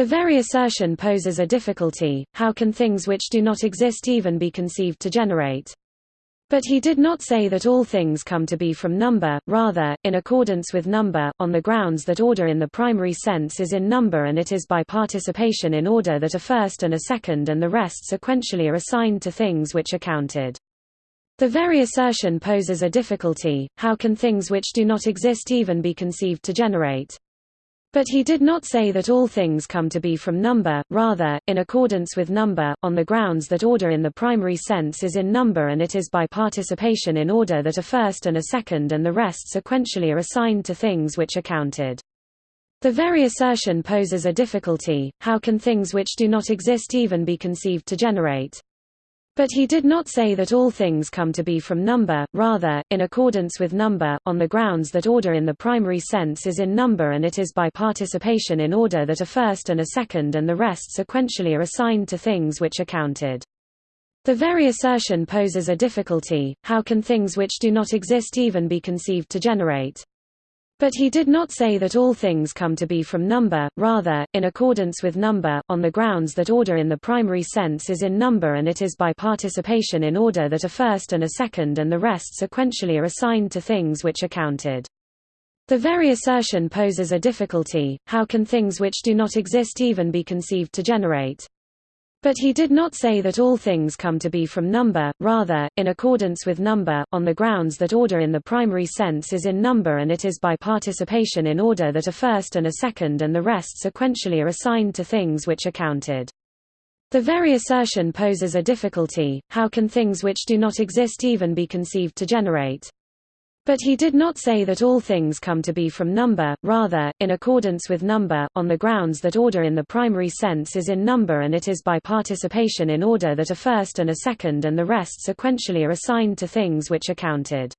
The very assertion poses a difficulty, how can things which do not exist even be conceived to generate? But he did not say that all things come to be from number, rather, in accordance with number, on the grounds that order in the primary sense is in number and it is by participation in order that a first and a second and the rest sequentially are assigned to things which are counted. The very assertion poses a difficulty, how can things which do not exist even be conceived to generate? But he did not say that all things come to be from number, rather, in accordance with number, on the grounds that order in the primary sense is in number and it is by participation in order that a first and a second and the rest sequentially are assigned to things which are counted. The very assertion poses a difficulty, how can things which do not exist even be conceived to generate? But he did not say that all things come to be from number, rather, in accordance with number, on the grounds that order in the primary sense is in number and it is by participation in order that a first and a second and the rest sequentially are assigned to things which are counted. The very assertion poses a difficulty, how can things which do not exist even be conceived to generate? But he did not say that all things come to be from number, rather, in accordance with number, on the grounds that order in the primary sense is in number and it is by participation in order that a first and a second and the rest sequentially are assigned to things which are counted. The very assertion poses a difficulty, how can things which do not exist even be conceived to generate? But he did not say that all things come to be from number, rather, in accordance with number, on the grounds that order in the primary sense is in number and it is by participation in order that a first and a second and the rest sequentially are assigned to things which are counted. The very assertion poses a difficulty, how can things which do not exist even be conceived to generate? But he did not say that all things come to be from number, rather, in accordance with number, on the grounds that order in the primary sense is in number and it is by participation in order that a first and a second and the rest sequentially are assigned to things which are counted.